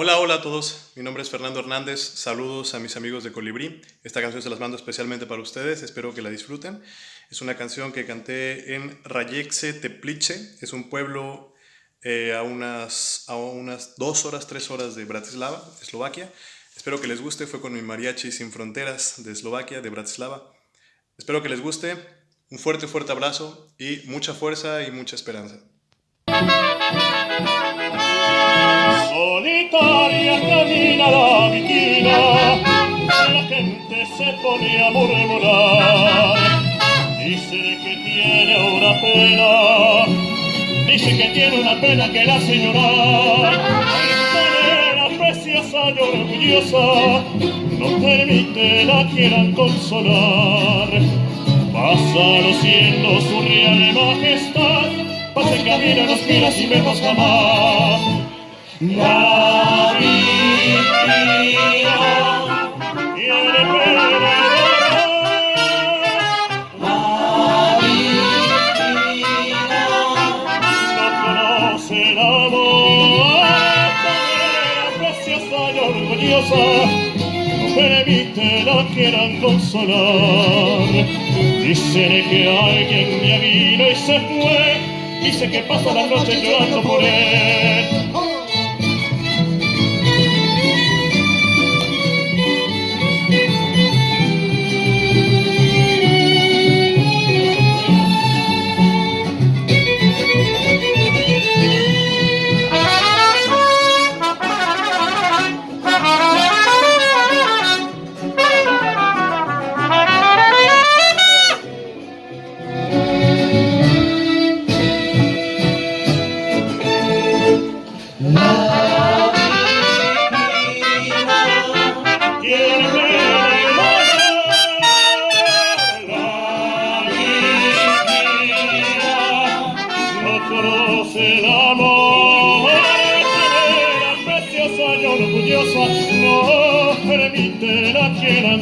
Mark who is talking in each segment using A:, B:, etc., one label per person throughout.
A: Hola, hola a todos. Mi nombre es Fernando Hernández. Saludos a mis amigos de Colibrí. Esta canción se las mando especialmente para ustedes. Espero que la disfruten. Es una canción que canté en Rayexe Teplice. Es un pueblo eh, a, unas, a unas dos horas, tres horas de Bratislava, Eslovaquia. Espero que les guste. Fue con mi mariachi Sin Fronteras de Eslovaquia, de Bratislava. Espero que les guste. Un fuerte, fuerte abrazo y mucha fuerza y mucha esperanza.
B: Se pone a murmurar. Dice que tiene una pena, dice que tiene una pena que la. Esta preciosa y orgullosa, no permite la quieran consolar. Pasa luciendo su real majestad, pasa en camino los miras y vemos jamás. La y orgullosa no permite la quieran consolar. Dicen que alguien ya vino y se fue. Dice que pasa la noche llorando por él.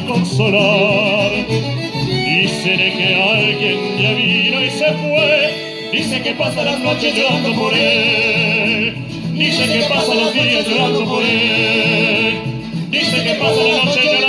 B: Consolar dicen que alguien ya vino y se fue dice que pasa las noches llorando por él dice que pasa los días llorando por él. Dice que pasa la noche